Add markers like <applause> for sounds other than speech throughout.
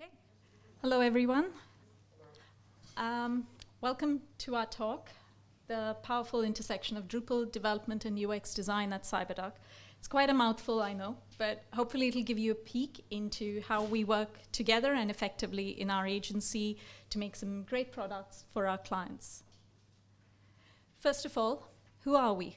Okay. Hello, everyone. Um, welcome to our talk, The Powerful Intersection of Drupal Development and UX Design at CyberDuck. It's quite a mouthful, I know, but hopefully it'll give you a peek into how we work together and effectively in our agency to make some great products for our clients. First of all, who are we?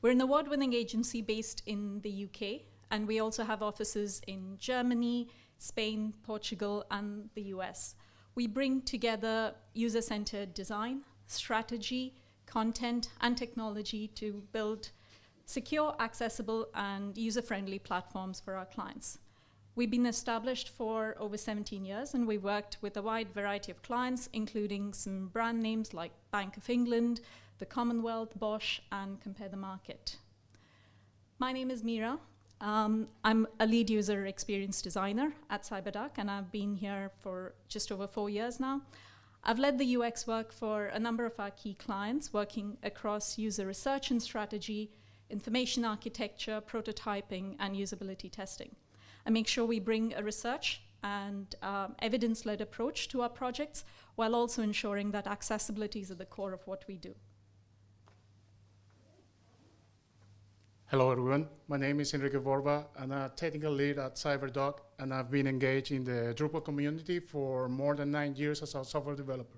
We're an award-winning agency based in the UK, and we also have offices in Germany, Spain, Portugal, and the US. We bring together user-centered design, strategy, content, and technology to build secure, accessible, and user-friendly platforms for our clients. We've been established for over 17 years, and we worked with a wide variety of clients, including some brand names like Bank of England, the Commonwealth, Bosch, and Compare the Market. My name is Mira. Um, I'm a lead user experience designer at CyberDuck, and I've been here for just over four years now. I've led the UX work for a number of our key clients, working across user research and strategy, information architecture, prototyping, and usability testing. I make sure we bring a research and um, evidence-led approach to our projects while also ensuring that accessibility is at the core of what we do. Hello everyone, my name is Enrique Borba. And I'm a technical lead at CyberDuck and I've been engaged in the Drupal community for more than nine years as a software developer.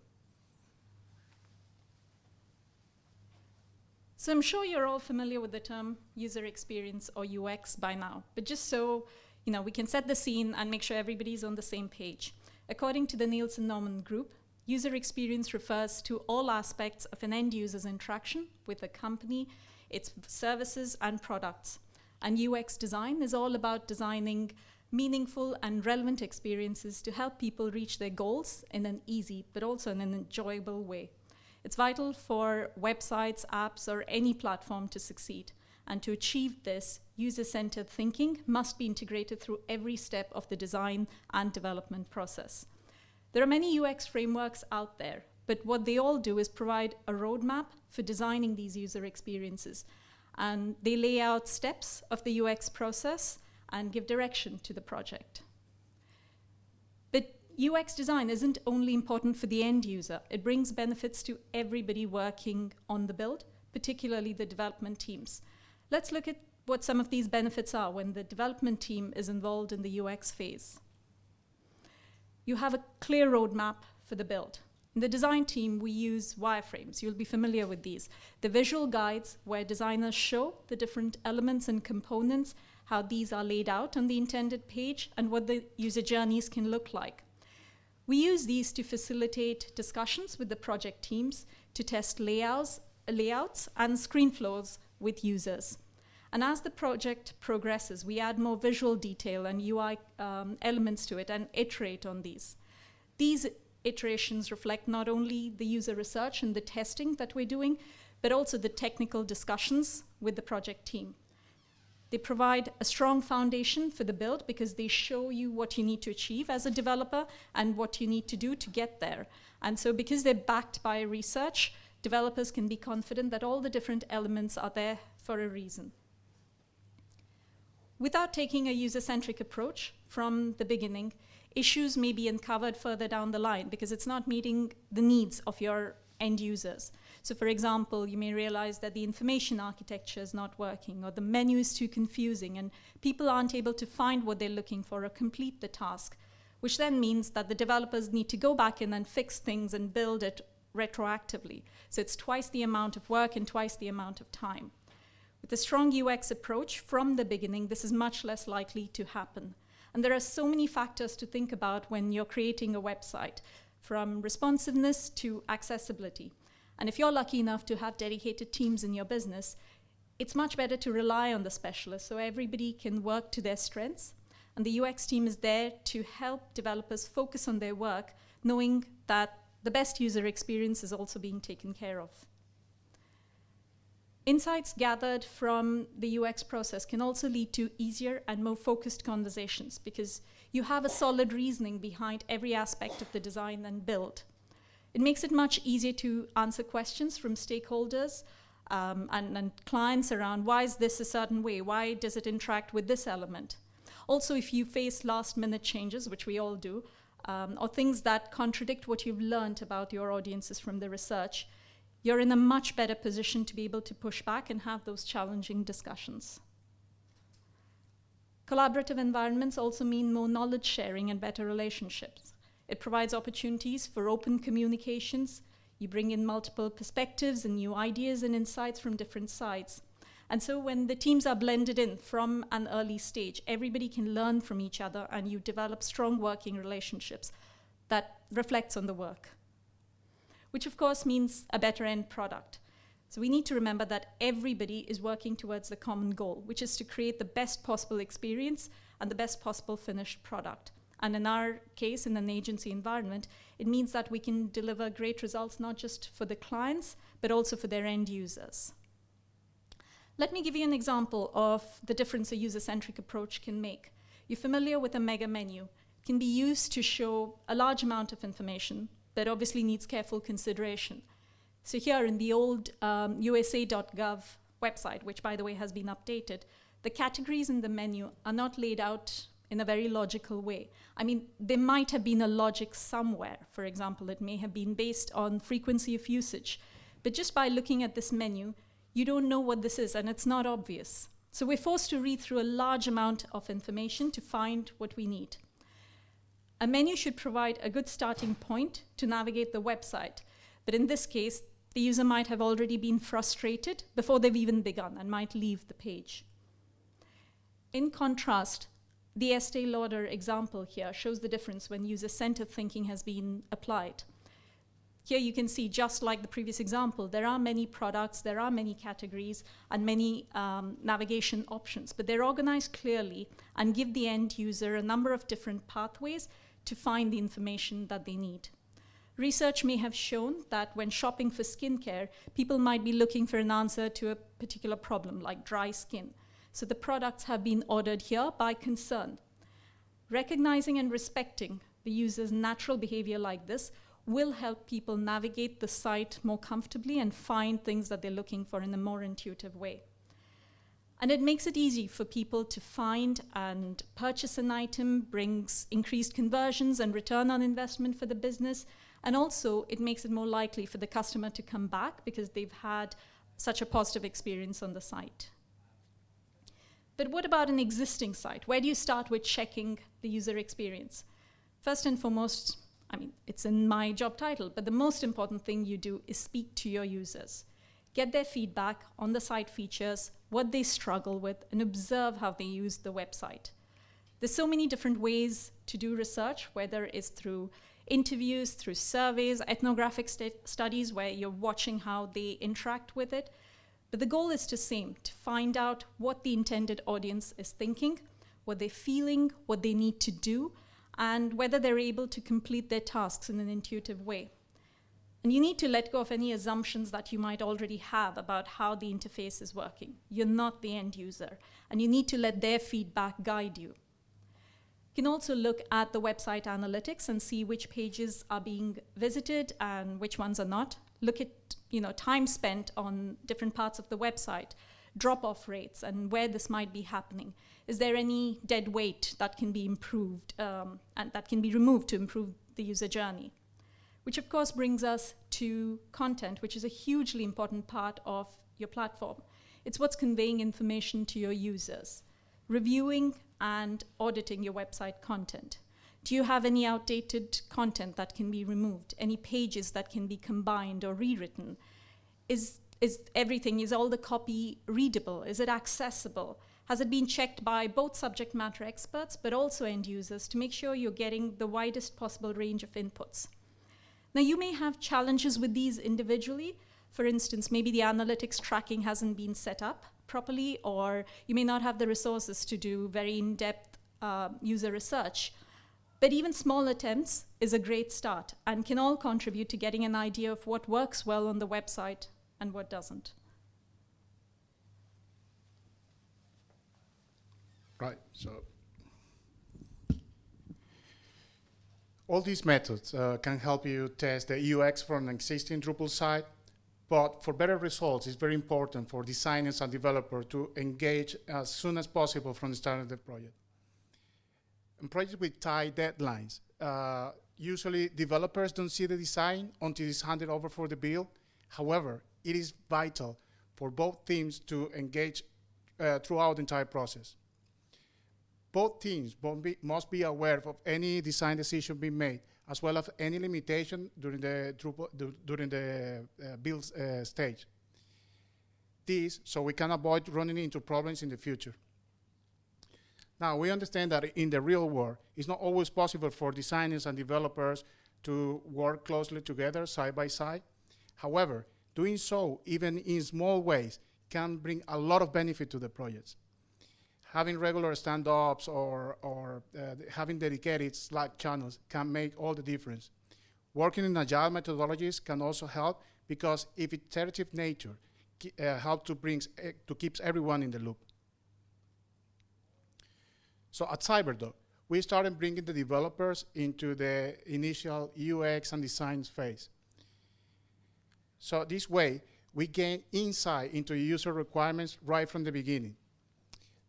So I'm sure you're all familiar with the term user experience or UX by now, but just so you know, we can set the scene and make sure everybody's on the same page. According to the Nielsen Norman Group, user experience refers to all aspects of an end user's interaction with a company, its services and products. And UX design is all about designing meaningful and relevant experiences to help people reach their goals in an easy but also in an enjoyable way. It's vital for websites, apps, or any platform to succeed. And to achieve this, user-centered thinking must be integrated through every step of the design and development process. There are many UX frameworks out there, but what they all do is provide a roadmap for designing these user experiences. And they lay out steps of the UX process and give direction to the project. But UX design isn't only important for the end user, it brings benefits to everybody working on the build, particularly the development teams. Let's look at what some of these benefits are when the development team is involved in the UX phase. You have a clear roadmap for the build. In the design team, we use wireframes. You'll be familiar with these. The visual guides where designers show the different elements and components, how these are laid out on the intended page, and what the user journeys can look like. We use these to facilitate discussions with the project teams to test layouts, layouts and screen flows with users. And as the project progresses, we add more visual detail and UI um, elements to it and iterate on these. These iterations reflect not only the user research and the testing that we're doing, but also the technical discussions with the project team. They provide a strong foundation for the build because they show you what you need to achieve as a developer and what you need to do to get there. And so because they're backed by research, developers can be confident that all the different elements are there for a reason. Without taking a user-centric approach from the beginning, issues may be uncovered further down the line because it's not meeting the needs of your end users. So for example, you may realize that the information architecture is not working or the menu is too confusing and people aren't able to find what they're looking for or complete the task, which then means that the developers need to go back and fix things and build it retroactively. So it's twice the amount of work and twice the amount of time. With a strong UX approach from the beginning, this is much less likely to happen. And there are so many factors to think about when you're creating a website, from responsiveness to accessibility. And if you're lucky enough to have dedicated teams in your business, it's much better to rely on the specialists so everybody can work to their strengths. And the UX team is there to help developers focus on their work, knowing that the best user experience is also being taken care of. Insights gathered from the UX process can also lead to easier and more focused conversations because you have a solid reasoning behind every aspect of the design and build. It makes it much easier to answer questions from stakeholders um, and, and clients around why is this a certain way? Why does it interact with this element? Also, if you face last minute changes, which we all do, um, or things that contradict what you've learned about your audiences from the research, you're in a much better position to be able to push back and have those challenging discussions. Collaborative environments also mean more knowledge sharing and better relationships. It provides opportunities for open communications. You bring in multiple perspectives and new ideas and insights from different sides. And so when the teams are blended in from an early stage, everybody can learn from each other and you develop strong working relationships that reflects on the work, which of course means a better end product. So we need to remember that everybody is working towards the common goal, which is to create the best possible experience and the best possible finished product. And in our case, in an agency environment, it means that we can deliver great results not just for the clients, but also for their end users. Let me give you an example of the difference a user-centric approach can make. You're familiar with a mega menu. It can be used to show a large amount of information that obviously needs careful consideration. So here in the old um, USA.gov website, which by the way has been updated, the categories in the menu are not laid out in a very logical way. I mean, there might have been a logic somewhere. For example, it may have been based on frequency of usage. But just by looking at this menu, you don't know what this is and it's not obvious. So we're forced to read through a large amount of information to find what we need. A menu should provide a good starting point to navigate the website. But in this case, the user might have already been frustrated before they've even begun and might leave the page. In contrast, the Estee Lauder example here shows the difference when user-centered thinking has been applied. Here you can see, just like the previous example, there are many products, there are many categories, and many um, navigation options, but they're organized clearly and give the end user a number of different pathways to find the information that they need. Research may have shown that when shopping for skincare, people might be looking for an answer to a particular problem, like dry skin. So the products have been ordered here by concern. Recognizing and respecting the user's natural behavior like this will help people navigate the site more comfortably and find things that they're looking for in a more intuitive way. And it makes it easy for people to find and purchase an item, brings increased conversions and return on investment for the business. And also, it makes it more likely for the customer to come back because they've had such a positive experience on the site. But what about an existing site? Where do you start with checking the user experience? First and foremost, I mean, it's in my job title, but the most important thing you do is speak to your users. Get their feedback on the site features, what they struggle with, and observe how they use the website. There's so many different ways to do research, whether it's through interviews, through surveys, ethnographic st studies where you're watching how they interact with it. But the goal is the same, to find out what the intended audience is thinking, what they're feeling, what they need to do, and whether they're able to complete their tasks in an intuitive way. And you need to let go of any assumptions that you might already have about how the interface is working. You're not the end user, and you need to let their feedback guide you. You can also look at the website analytics and see which pages are being visited and which ones are not. Look at you know, time spent on different parts of the website drop-off rates and where this might be happening. Is there any dead weight that can be improved um, and that can be removed to improve the user journey? Which of course brings us to content, which is a hugely important part of your platform. It's what's conveying information to your users. Reviewing and auditing your website content. Do you have any outdated content that can be removed? Any pages that can be combined or rewritten? Is is everything, is all the copy readable? Is it accessible? Has it been checked by both subject matter experts, but also end users to make sure you're getting the widest possible range of inputs? Now, you may have challenges with these individually. For instance, maybe the analytics tracking hasn't been set up properly, or you may not have the resources to do very in-depth uh, user research. But even small attempts is a great start and can all contribute to getting an idea of what works well on the website and what doesn't. Right, so all these methods uh, can help you test the UX from an existing Drupal site, but for better results, it's very important for designers and developers to engage as soon as possible from the start of the project. In projects with tight deadlines uh, usually developers don't see the design until it's handed over for the build. However, it is vital for both teams to engage uh, throughout the entire process. Both teams must be aware of any design decision being made, as well as any limitation during the, during the uh, build uh, stage. This so we can avoid running into problems in the future. Now, we understand that in the real world, it's not always possible for designers and developers to work closely together side by side. However, doing so, even in small ways, can bring a lot of benefit to the projects. Having regular stand-ups or, or uh, having dedicated Slack channels can make all the difference. Working in agile methodologies can also help because if iterative nature uh, helps to, brings, uh, to keeps everyone in the loop. So at CyberDuck, we started bringing the developers into the initial UX and design phase. So this way, we gain insight into user requirements right from the beginning.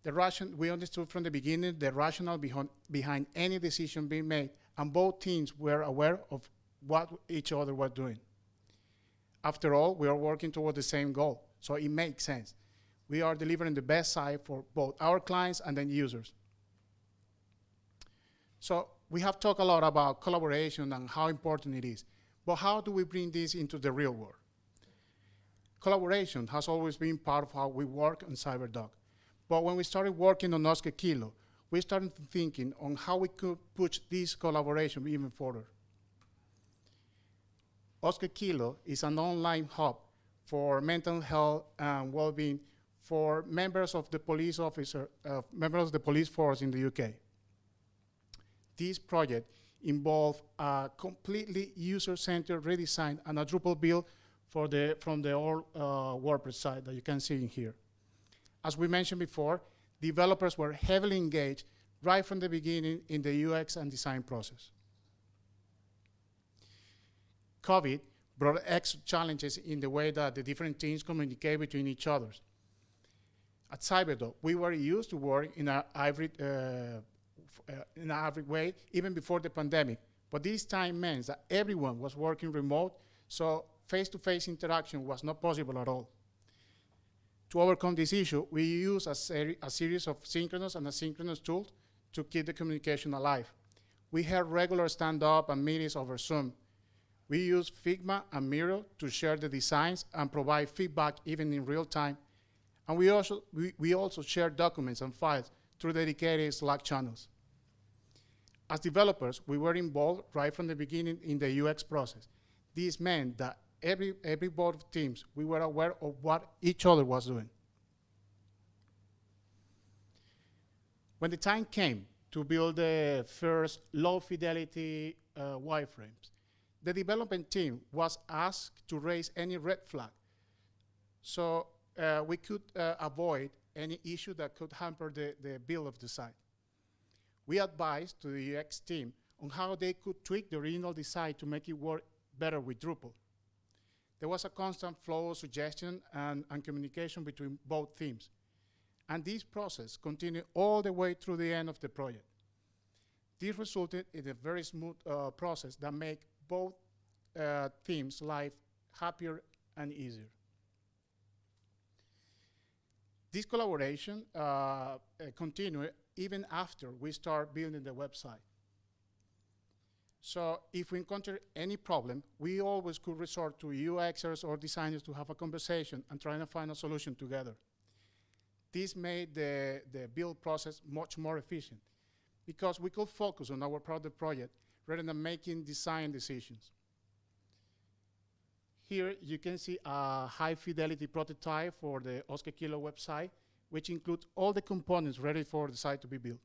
The ration, we understood from the beginning the rationale behind, behind any decision being made, and both teams were aware of what each other were doing. After all, we are working toward the same goal, so it makes sense. We are delivering the best side for both our clients and then users. So we have talked a lot about collaboration and how important it is. But how do we bring this into the real world? Collaboration has always been part of how we work on CyberDuck. But when we started working on Oscar Kilo, we started thinking on how we could push this collaboration even further. Oscar Kilo is an online hub for mental health and well-being for members of the police officer, uh, members of the police force in the UK this project involved a completely user-centered redesign and a Drupal build for the, from the old uh, WordPress site that you can see in here. As we mentioned before, developers were heavily engaged right from the beginning in the UX and design process. COVID brought extra challenges in the way that the different teams communicate between each other. At CyberDuck, we were used to work in a hybrid uh, uh, in an average way, even before the pandemic. But this time meant that everyone was working remote, so face-to-face -face interaction was not possible at all. To overcome this issue, we use a, seri a series of synchronous and asynchronous tools to keep the communication alive. We held regular stand-up and meetings over Zoom. We use Figma and Miro to share the designs and provide feedback even in real time. And we also, we, we also share documents and files through dedicated Slack channels. As developers, we were involved right from the beginning in the UX process. This meant that every, every board of teams, we were aware of what each other was doing. When the time came to build the first low fidelity uh, wireframes, the development team was asked to raise any red flag so uh, we could uh, avoid any issue that could hamper the, the build of the site we advised to the UX team on how they could tweak the original design to make it work better with Drupal. There was a constant flow of suggestion and, and communication between both teams. And this process continued all the way through the end of the project. This resulted in a very smooth uh, process that made both uh, teams' life happier and easier. This collaboration uh, continued even after we start building the website. So if we encounter any problem, we always could resort to UXers or designers to have a conversation and try to find a solution together. This made the, the build process much more efficient because we could focus on our product project rather than making design decisions. Here you can see a high fidelity prototype for the Oscar Kilo website which includes all the components ready for the site to be built.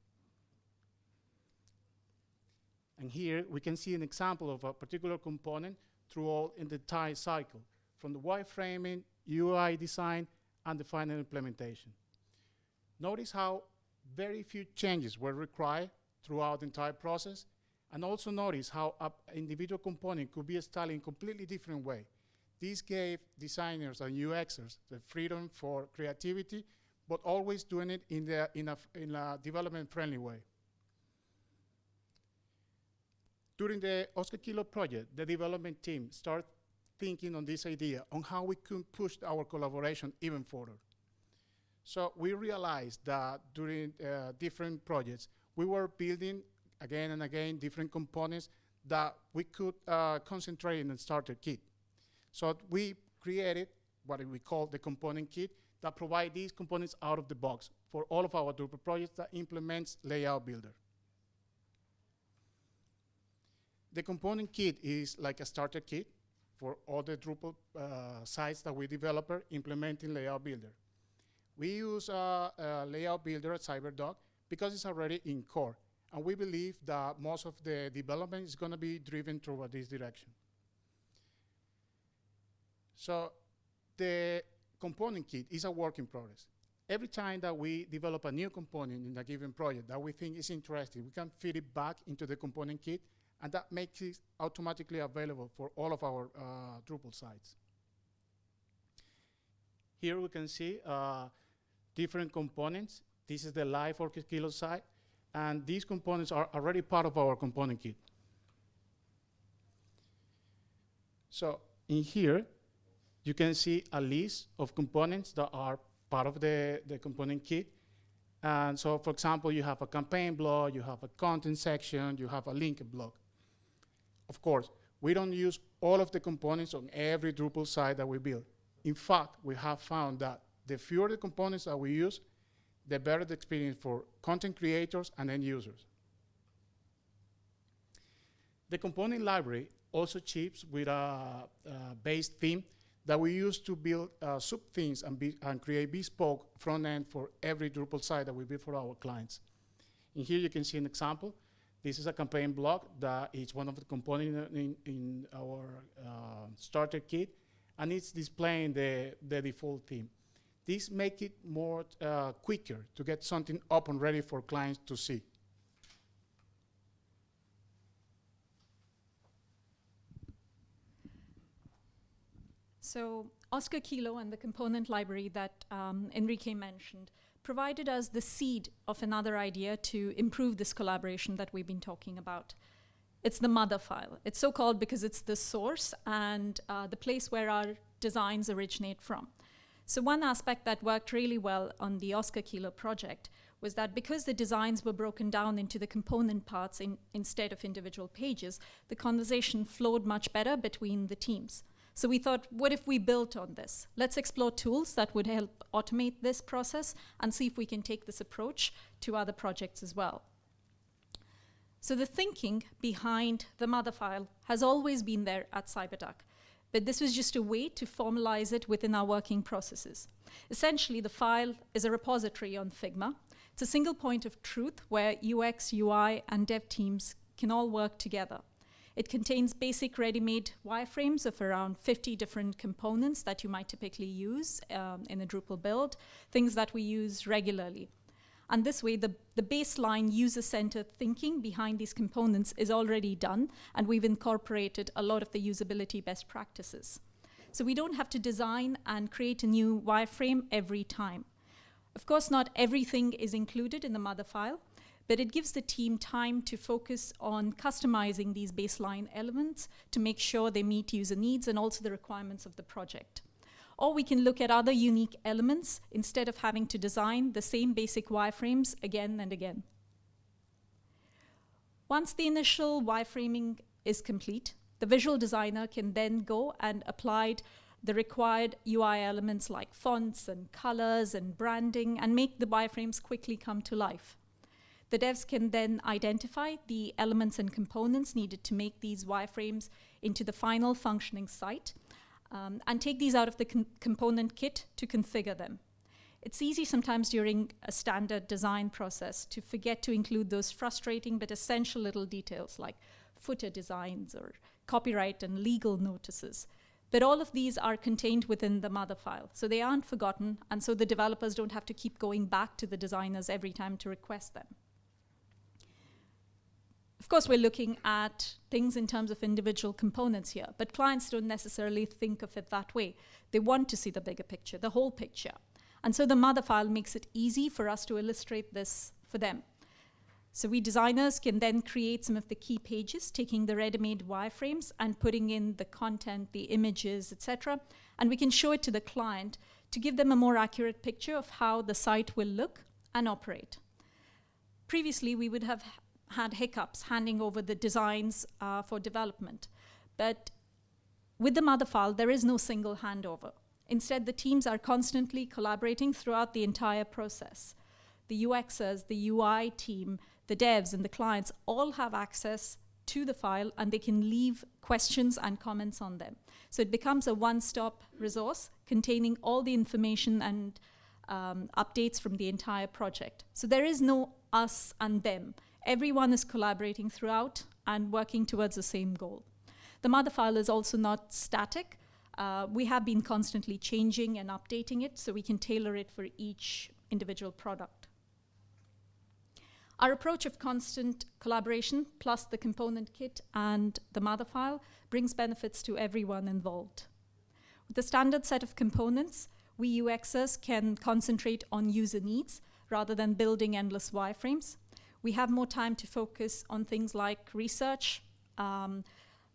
And here we can see an example of a particular component through all in the entire cycle, from the wireframing, UI design, and the final implementation. Notice how very few changes were required throughout the entire process, and also notice how an individual component could be styled in a completely different way. This gave designers and UXers the freedom for creativity but always doing it in, the, in, a, in a development-friendly way. During the Oscar Kilo project, the development team started thinking on this idea on how we could push our collaboration even further. So we realized that during uh, different projects, we were building again and again different components that we could uh, concentrate in the starter kit. So we created what we call the component kit that provide these components out of the box for all of our Drupal projects that implements Layout Builder. The component kit is like a starter kit for all the Drupal uh, sites that we develop implementing Layout Builder. We use uh, Layout Builder at CyberDuck because it's already in core. And we believe that most of the development is going to be driven toward this direction. So the component kit is a work in progress. Every time that we develop a new component in a given project that we think is interesting, we can feed it back into the component kit, and that makes it automatically available for all of our uh, Drupal sites. Here we can see uh, different components. This is the live Oscar Kilo site, and these components are already part of our component kit. So in here, you can see a list of components that are part of the, the component kit. And so, for example, you have a campaign block, you have a content section, you have a link block. Of course, we don't use all of the components on every Drupal site that we build. In fact, we have found that the fewer the components that we use, the better the experience for content creators and end users. The component library also ships with a, a base theme that we use to build uh, sub-themes and, and create bespoke front end for every Drupal site that we build for our clients. In here you can see an example. This is a campaign block that is one of the components in, in our uh, starter kit, and it's displaying the, the default theme. This makes it more uh, quicker to get something up and ready for clients to see. So Oscar Kilo and the component library that um, Enrique mentioned provided us the seed of another idea to improve this collaboration that we've been talking about. It's the mother file. It's so called because it's the source and uh, the place where our designs originate from. So one aspect that worked really well on the Oscar Kilo project was that because the designs were broken down into the component parts in, instead of individual pages, the conversation flowed much better between the teams. So we thought, what if we built on this? Let's explore tools that would help automate this process and see if we can take this approach to other projects as well. So the thinking behind the mother file has always been there at CyberDuck, but this was just a way to formalize it within our working processes. Essentially, the file is a repository on Figma. It's a single point of truth where UX, UI, and dev teams can all work together. It contains basic ready-made wireframes of around 50 different components that you might typically use um, in a Drupal build, things that we use regularly. And this way, the, the baseline user-centered thinking behind these components is already done, and we've incorporated a lot of the usability best practices. So we don't have to design and create a new wireframe every time. Of course, not everything is included in the mother file, but it gives the team time to focus on customizing these baseline elements to make sure they meet user needs and also the requirements of the project. Or we can look at other unique elements instead of having to design the same basic wireframes again and again. Once the initial wireframing is complete, the visual designer can then go and apply the required UI elements like fonts and colors and branding and make the wireframes quickly come to life. The devs can then identify the elements and components needed to make these wireframes into the final functioning site um, and take these out of the component kit to configure them. It's easy sometimes during a standard design process to forget to include those frustrating but essential little details like footer designs or copyright and legal notices. But all of these are contained within the mother file, so they aren't forgotten, and so the developers don't have to keep going back to the designers every time to request them. Of course, we're looking at things in terms of individual components here, but clients don't necessarily think of it that way. They want to see the bigger picture, the whole picture. And so the mother file makes it easy for us to illustrate this for them. So we designers can then create some of the key pages, taking the ready-made wireframes and putting in the content, the images, etc. And we can show it to the client to give them a more accurate picture of how the site will look and operate. Previously, we would have had hiccups handing over the designs uh, for development. But with the mother file, there is no single handover. Instead, the teams are constantly collaborating throughout the entire process. The UXers, the UI team, the devs, and the clients all have access to the file and they can leave questions and comments on them. So it becomes a one-stop resource containing all the information and um, updates from the entire project. So there is no us and them. Everyone is collaborating throughout and working towards the same goal. The mother file is also not static. Uh, we have been constantly changing and updating it so we can tailor it for each individual product. Our approach of constant collaboration plus the component kit and the mother file brings benefits to everyone involved. With the standard set of components, we UXers can concentrate on user needs rather than building endless wireframes. We have more time to focus on things like research, um,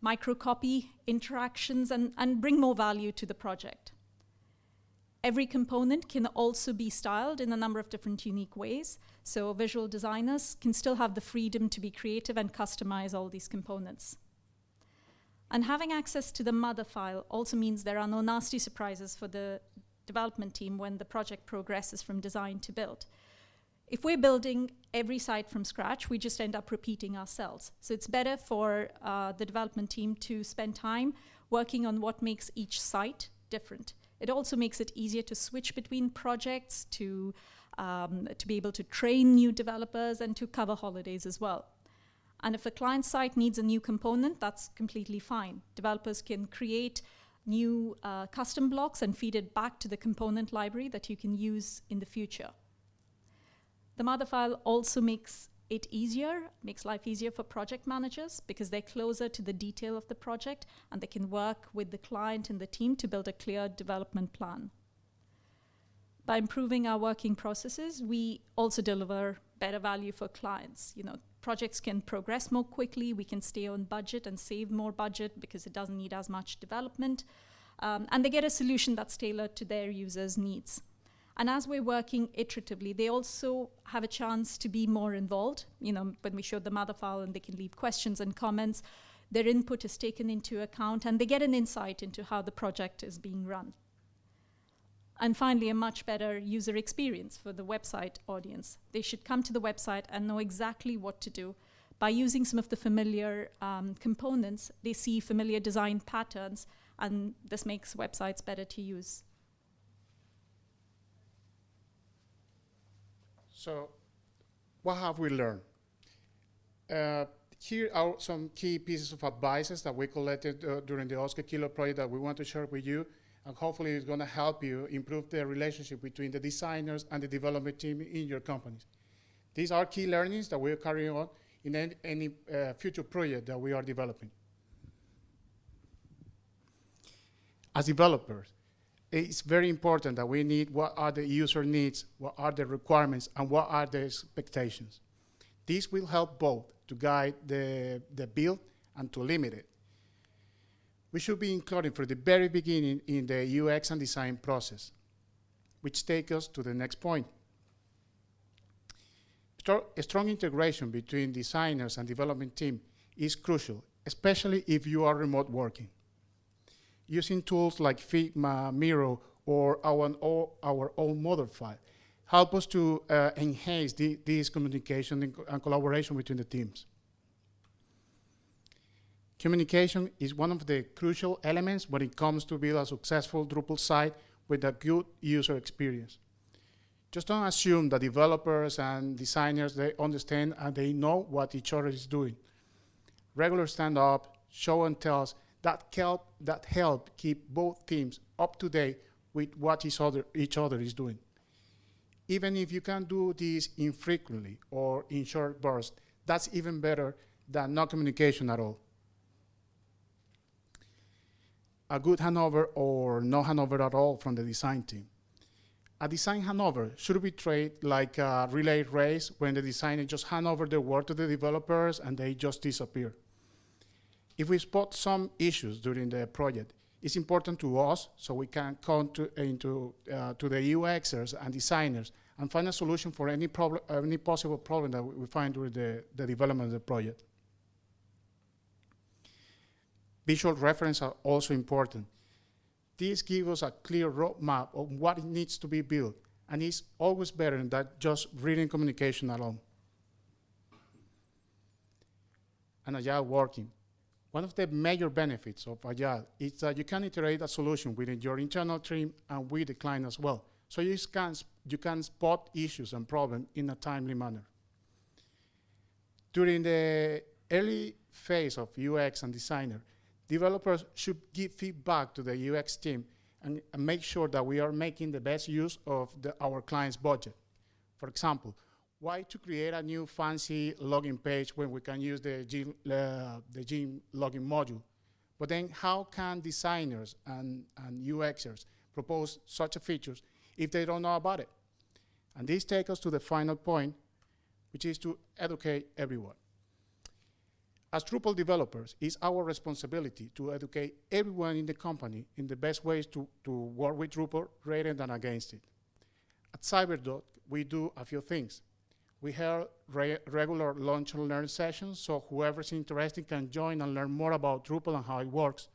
microcopy interactions, and, and bring more value to the project. Every component can also be styled in a number of different unique ways, so visual designers can still have the freedom to be creative and customize all these components. And having access to the mother file also means there are no nasty surprises for the development team when the project progresses from design to build. If we're building every site from scratch, we just end up repeating ourselves. So it's better for uh, the development team to spend time working on what makes each site different. It also makes it easier to switch between projects, to, um, to be able to train new developers and to cover holidays as well. And if a client site needs a new component, that's completely fine. Developers can create new uh, custom blocks and feed it back to the component library that you can use in the future. The mother file also makes it easier, makes life easier for project managers because they're closer to the detail of the project and they can work with the client and the team to build a clear development plan. By improving our working processes, we also deliver better value for clients. You know, projects can progress more quickly, we can stay on budget and save more budget because it doesn't need as much development. Um, and they get a solution that's tailored to their users' needs. And as we're working iteratively, they also have a chance to be more involved. You know, when we show the mother file and they can leave questions and comments, their input is taken into account and they get an insight into how the project is being run. And finally, a much better user experience for the website audience. They should come to the website and know exactly what to do. By using some of the familiar um, components, they see familiar design patterns, and this makes websites better to use. So what have we learned? Uh, here are some key pieces of advices that we collected uh, during the Oscar Kilo project that we want to share with you, and hopefully it's going to help you improve the relationship between the designers and the development team in your companies. These are key learnings that we're carrying on in any, any uh, future project that we are developing. As developers, it's very important that we need what are the user needs, what are the requirements, and what are the expectations. This will help both to guide the, the build and to limit it. We should be including from the very beginning in the UX and design process, which takes us to the next point. A strong integration between designers and development team is crucial, especially if you are remote working using tools like Figma, Miro, or our, our own mother file help us to uh, enhance the, this communication and, and collaboration between the teams. Communication is one of the crucial elements when it comes to build a successful Drupal site with a good user experience. Just don't assume that developers and designers, they understand and they know what each other is doing. Regular stand-up, show and tells that help, that help keep both teams up to date with what each other, each other is doing. Even if you can do this infrequently or in short bursts, that's even better than no communication at all. A good handover or no handover at all from the design team. a design handover should be treated like a relay race when the designer just hand over the work to the developers and they just disappear. If we spot some issues during the project, it's important to us so we can come to, into, uh, to the UXers and designers and find a solution for any, problem, any possible problem that we find during the, the development of the project. Visual reference are also important. This gives us a clear roadmap of what needs to be built, and it's always better than just reading communication alone. And agile working. One of the major benefits of Agile is that you can iterate a solution within your internal team and with the client as well. So you can, you can spot issues and problems in a timely manner. During the early phase of UX and designer, developers should give feedback to the UX team and, and make sure that we are making the best use of the, our client's budget. For example, why to create a new fancy login page when we can use the Gin, uh, the Gin login module? But then how can designers and, and UXers propose such a features if they don't know about it? And this takes us to the final point, which is to educate everyone. As Drupal developers, it's our responsibility to educate everyone in the company in the best ways to, to work with Drupal rather than against it. At CyberDuck, we do a few things. We have re regular lunch and learn sessions, so whoever's interested can join and learn more about Drupal and how it works.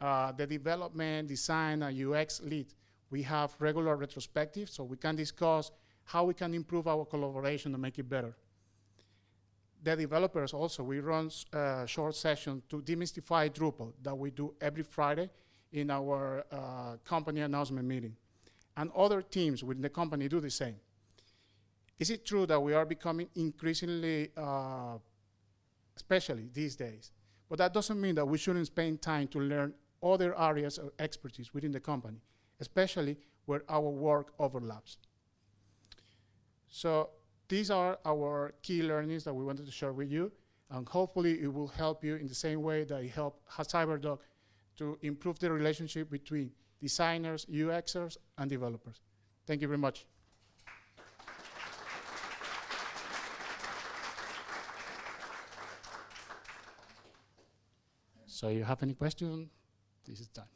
Uh, the development, design, and UX lead, we have regular retrospectives, so we can discuss how we can improve our collaboration and make it better the developers also, we run uh, short sessions to demystify Drupal that we do every Friday in our uh, company announcement meeting. And other teams within the company do the same. Is it true that we are becoming increasingly, uh, especially these days? But that doesn't mean that we shouldn't spend time to learn other areas of expertise within the company, especially where our work overlaps. So these are our key learnings that we wanted to share with you, and hopefully it will help you in the same way that it helped CyberDuck to improve the relationship between designers, UXers, and developers. Thank you very much. So you have any questions? This is time.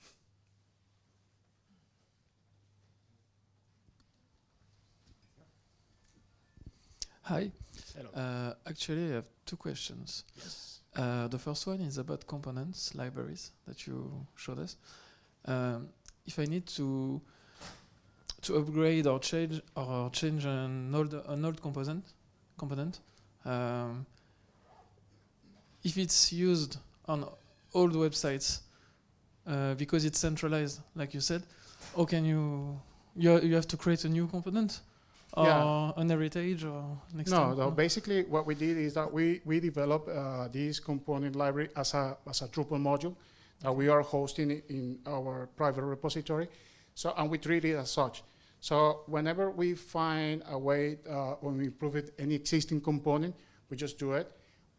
Hi. Hello. Uh, actually, I have two questions. Yes. Uh, the first one is about components, libraries that you showed us. Um, if I need to to upgrade or change or change an old an old component component, um, if it's used on old websites uh, because it's centralized, like you said, how can you you you have to create a new component? or Yeah. an heritage or next No, time? no, basically what we did is that we, we developed uh, this component library as a, as a Drupal module that we are hosting in our private repository. So, and we treat it as such. So whenever we find a way, uh, when we improve it, any existing component, we just do it.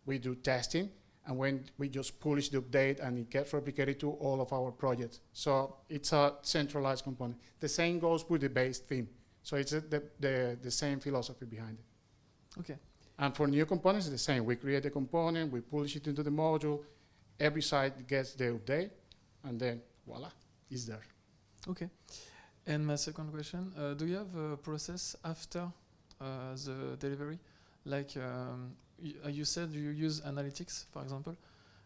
We do testing, and when we just publish the update and it gets replicated to all of our projects. So it's a centralized component. The same goes with the base theme. So it's a, the, the, the same philosophy behind it. Okay. And for new components, it's the same. We create a component, we publish it into the module, every site gets the update, and then voila, it's there. Okay. And my second question, uh, do you have a process after uh, the delivery? Like um, you said you use analytics, for example.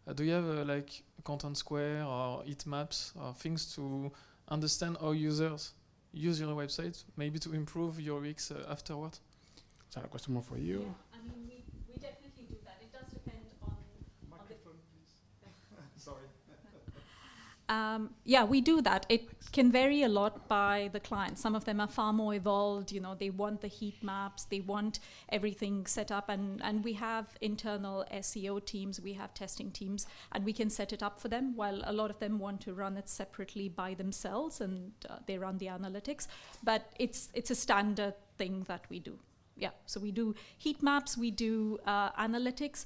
Uh, do you have uh, like Contentsquare or heat maps or things to understand how users use your website, maybe to improve your UX uh, afterward? Is that a question more for you? Yeah, I mean, we, we definitely do that. It does depend on, on the Sorry. Um, yeah, we do that. It can vary a lot by the client. Some of them are far more evolved. You know, they want the heat maps, they want everything set up, and and we have internal SEO teams, we have testing teams, and we can set it up for them. While a lot of them want to run it separately by themselves, and uh, they run the analytics. But it's it's a standard thing that we do. Yeah, so we do heat maps, we do uh, analytics,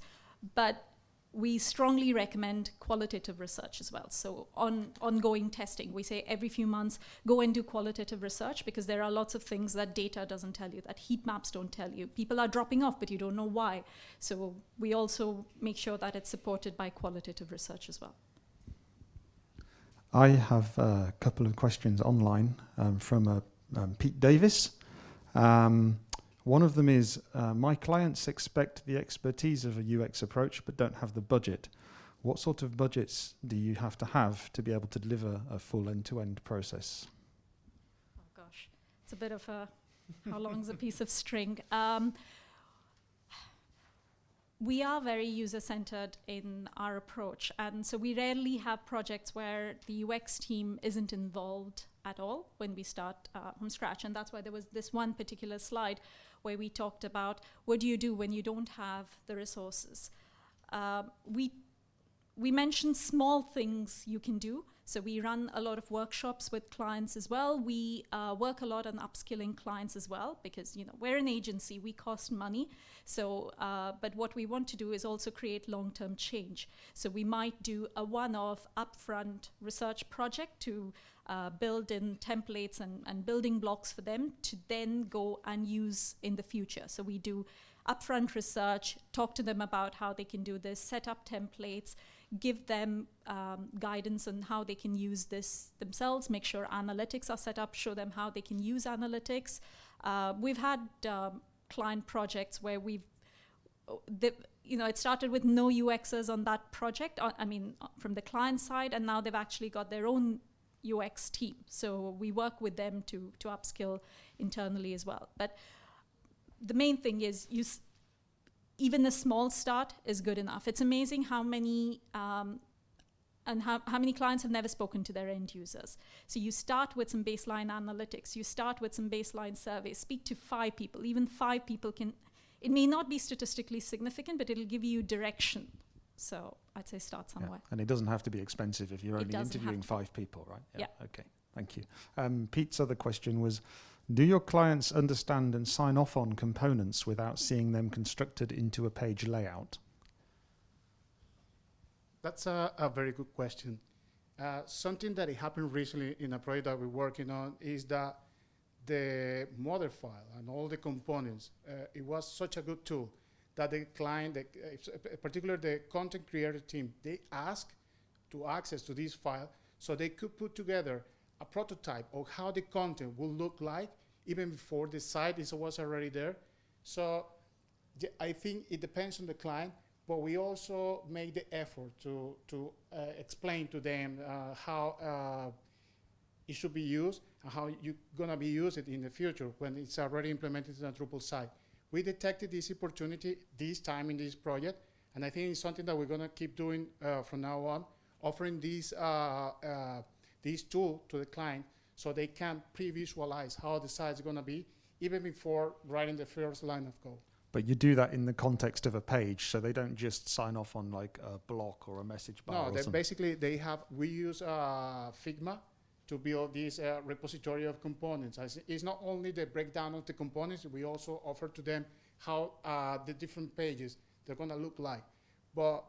but we strongly recommend qualitative research as well. So on ongoing testing, we say every few months, go and do qualitative research because there are lots of things that data doesn't tell you, that heat maps don't tell you. People are dropping off, but you don't know why. So we also make sure that it's supported by qualitative research as well. I have a couple of questions online um, from uh, um, Pete Davis. Um, one of them is uh, My clients expect the expertise of a UX approach but don't have the budget. What sort of budgets do you have to have to be able to deliver a full end to end process? Oh gosh, it's a bit of a how long's a piece of string? Um, we are very user centered in our approach. And so we rarely have projects where the UX team isn't involved at all when we start uh, from scratch. And that's why there was this one particular slide where we talked about what do you do when you don't have the resources. Uh, we we mentioned small things you can do. So we run a lot of workshops with clients as well. We uh, work a lot on upskilling clients as well because you know we're an agency, we cost money. So, uh, but what we want to do is also create long-term change. So we might do a one-off upfront research project to uh, build in templates and, and building blocks for them to then go and use in the future. So we do upfront research, talk to them about how they can do this, set up templates, give them um, guidance on how they can use this themselves, make sure analytics are set up, show them how they can use analytics. Uh, we've had um, client projects where we've, the, you know, it started with no UXers on that project, uh, I mean, uh, from the client side, and now they've actually got their own UX team. So we work with them to, to upskill internally as well. But the main thing is you even a small start is good enough. It's amazing how many um, and how, how many clients have never spoken to their end users. So you start with some baseline analytics, you start with some baseline surveys, speak to five people, even five people can, it may not be statistically significant, but it'll give you direction. So I'd say start somewhere. Yeah. And it doesn't have to be expensive if you're only interviewing five people, right? Yeah. yeah. Okay, thank you. Um, Pete's other question was, do your clients understand and sign off on components without seeing them constructed into a page layout? That's a, a very good question. Uh, something that happened recently in a project that we're working on is that the mother file and all the components, uh, it was such a good tool that the client, the, uh, particularly the content creator team, they asked to access to this file so they could put together a prototype of how the content will look like even before the site is, was already there. So I think it depends on the client, but we also make the effort to, to uh, explain to them uh, how uh, it should be used and how you're going to be used it in the future when it's already implemented in a Drupal site. We detected this opportunity this time in this project, and I think it's something that we're going to keep doing uh, from now on, offering these this tool to the client so they can pre-visualize how the site is going to be even before writing the first line of code. But you do that in the context of a page, so they don't just sign off on like a block or a message bar. No, they basically they have. We use uh, Figma to build this uh, repository of components. It's not only the breakdown of the components. We also offer to them how uh, the different pages they're going to look like. But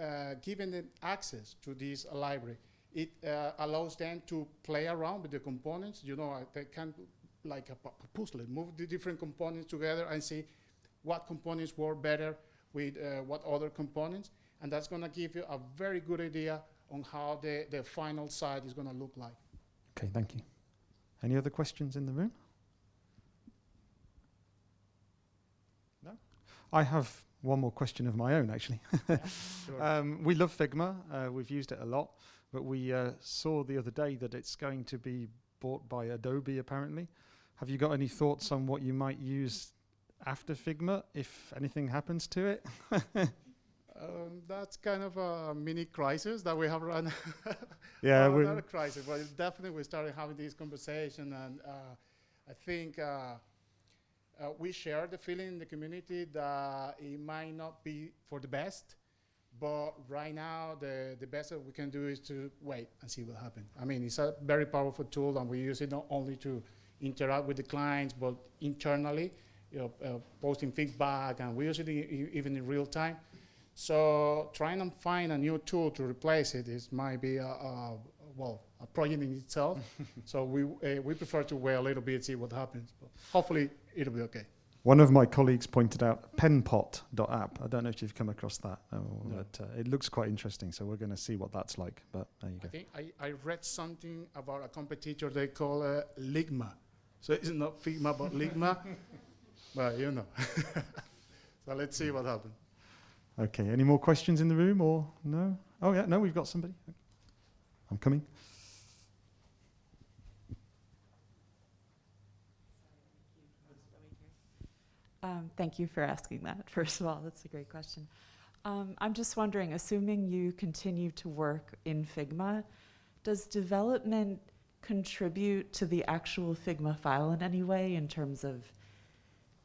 uh, given them access to this library, it uh, allows them to play around with the components. You know, they can, like a puzzle, move the different components together and see what components work better with uh, what other components. And that's going to give you a very good idea on how the, the final site is going to look like. Okay, thank you. Any other questions in the room? No? I have one more question of my own, actually. yeah, sure. <laughs> um, we love Figma. Uh, we've used it a lot. But we uh, saw the other day that it's going to be bought by Adobe, apparently. Have you got any thoughts on what you might use after Figma if anything happens to it? <laughs> um, that's kind of a mini crisis that we have run. <laughs> yeah, well, not a crisis, but definitely we started having this conversation, and uh, I think uh, uh, we share the feeling in the community that it might not be for the best but right now, the, the best that we can do is to wait and see what happens. I mean, it's a very powerful tool, and we use it not only to interact with the clients, but internally, you know, uh, posting feedback, and we use it even in real time. So trying to find a new tool to replace it is might be a, a well a project in itself. <laughs> so we uh, we prefer to wait a little bit and see what happens. But hopefully it'll be okay. One of my colleagues pointed out penpot.app. I don't know if you've come across that, uh, No. but uh, it looks quite interesting. So we're going to see what that's like. But there you I go. think I, I read something about a competitor they call uh, Ligma. So it's not Figma but <laughs> Ligma. but you know. <laughs> so let's see what happens. Okay. Any more questions in the room or no? Oh yeah, no, we've got somebody. I'm coming. Um, thank you for asking that, <laughs> first of all. That's a great question. Um, I'm just wondering, assuming you continue to work in Figma, does development contribute to the actual Figma file in any way in terms of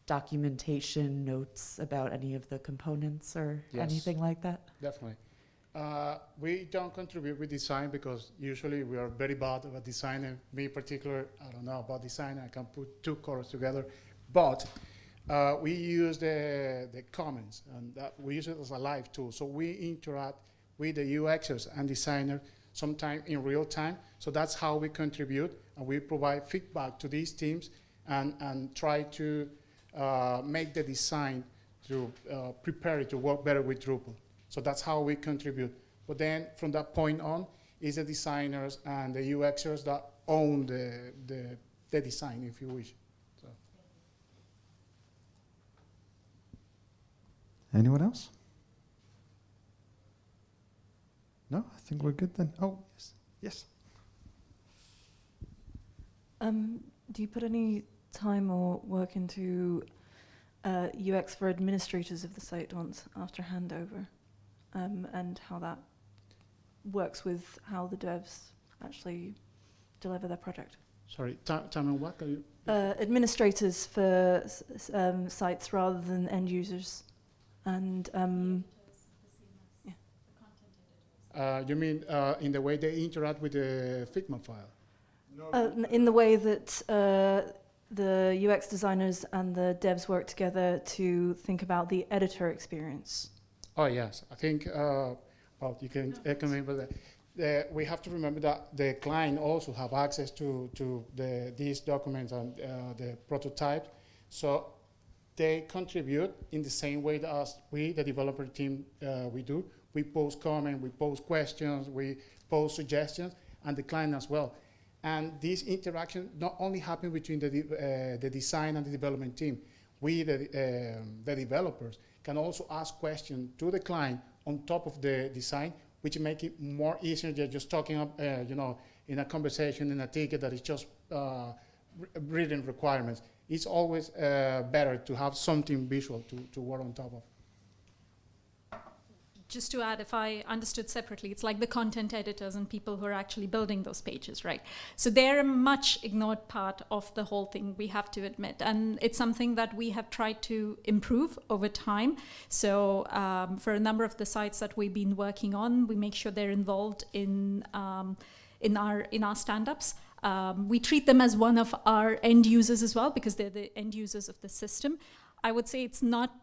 documentation, notes about any of the components or Yes. anything like that? Definitely. Uh, we don't contribute with design because usually we are very bad about design. And me in particular, I don't know about design. I can put two colors together, but uh, we use the the comments and we use it as a live tool. So we interact with the UXers and designer sometime in real time. So that's how we contribute and we provide feedback to these teams and and try to uh, make the design to uh, prepare it to work better with Drupal. So that's how we contribute. But then from that point on, is the designers and the UXers that own the, the, the design, if you wish. Anyone else? No, I think we're good then. Oh yes, yes. Um, do you put any time or work into uh, UX for administrators of the site once after handover, um, and how that works with how the devs actually deliver their project? Sorry, Ti- time and what? Can you? Uh, administrators for s- s- um, sites rather than end users, and um, Uh, you mean uh, in the way they interact with the Figma file? uh, in the way that uh, the UX designers and the devs work together to think about the editor experience. Oh yes, I think. Uh, well, you can echo me, but the, the, we have to remember that the client also have access to to the these documents and uh, the prototype, so they contribute in the same way that as we, the developer team, uh, we do. We post comments, we post questions, we post suggestions, and the client as well. And this interaction not only happen between the, de- uh, the design and the development team, we, the, um, the developers, can also ask questions to the client on top of the design, which make it more easier than just talking up, uh, you know, in a conversation, in a ticket that is just uh, re- reading requirements. It's always uh, better to have something visual to, to work on top of. just to add, if I understood separately, it's like the content editors and people who are actually building those pages, right? So they're a much ignored part of the whole thing, we have to admit. And it's something that we have tried to improve over time. So um, for a number of the sites that we've been working on, we make sure they're involved in, um, in our, in our stand-ups. Um, we treat them as one of our end users as well because they're the end users of the system. I would say it's not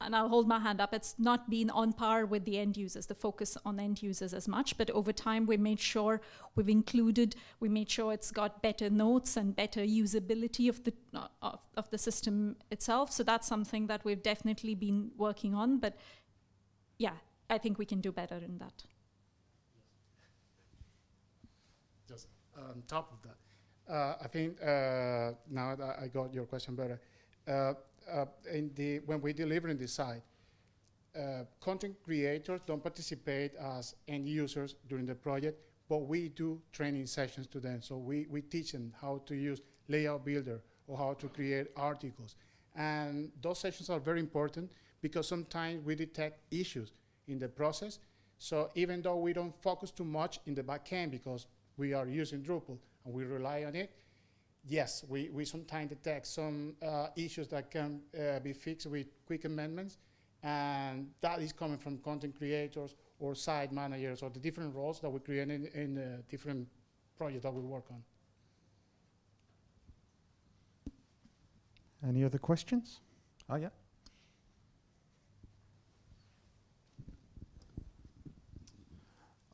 and I'll hold my hand up, it's not been on par with the end users, the focus on end users as much, but over time we made sure we've included, we made sure it's got better notes and better usability of the, of, of the system itself. So that's something that we've definitely been working on, but yeah, I think we can do better in that. just on top of that. Uh, I think uh, now that I got your question better, uh, uh, in the when we deliver in the site, content creators don't participate as end users during the project, but we do training sessions to them. So we, we teach them how to use Layout Builder or how to create articles. And those sessions are very important because sometimes we detect issues in the process. So even though we don't focus too much in the back end because we are using Drupal and we rely on it, yes, we, we sometimes detect some uh, issues that can uh, be fixed with quick amendments, and that is coming from content creators or site managers or the different roles that we create in, in the different projects that we work on. Any other questions? Oh yeah.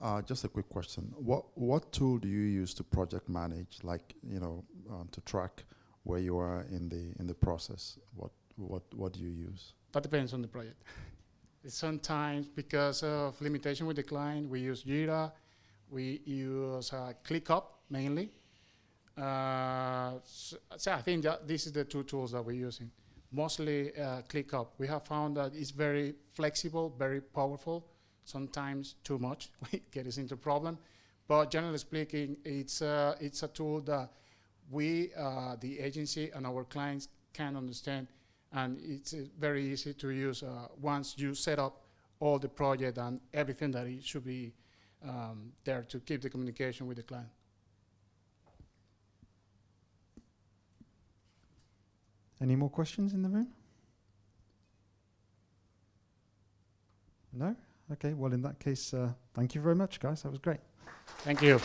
Uh, just a quick question. What what tool do you use to project manage, like you know, um, to track where you are in the in the process? What what what do you use? That depends on the project. Sometimes, because of limitation with the client, we use Jira, we use uh, ClickUp mainly. Uh, so, so I think that this is the two tools that we're using. Mostly uh, ClickUp. We have found that it's very flexible, very powerful. Sometimes too much, <laughs> get us into problem. But generally speaking, it's uh, it's a tool that we, uh, the agency, and our clients can understand and it's uh, very easy to use uh, once you set up all the project and everything that it should be um, there to keep the communication with the client. Any more questions in the room? No? Okay, well, in that case, uh, thank you very much, guys. That was great. Thank you.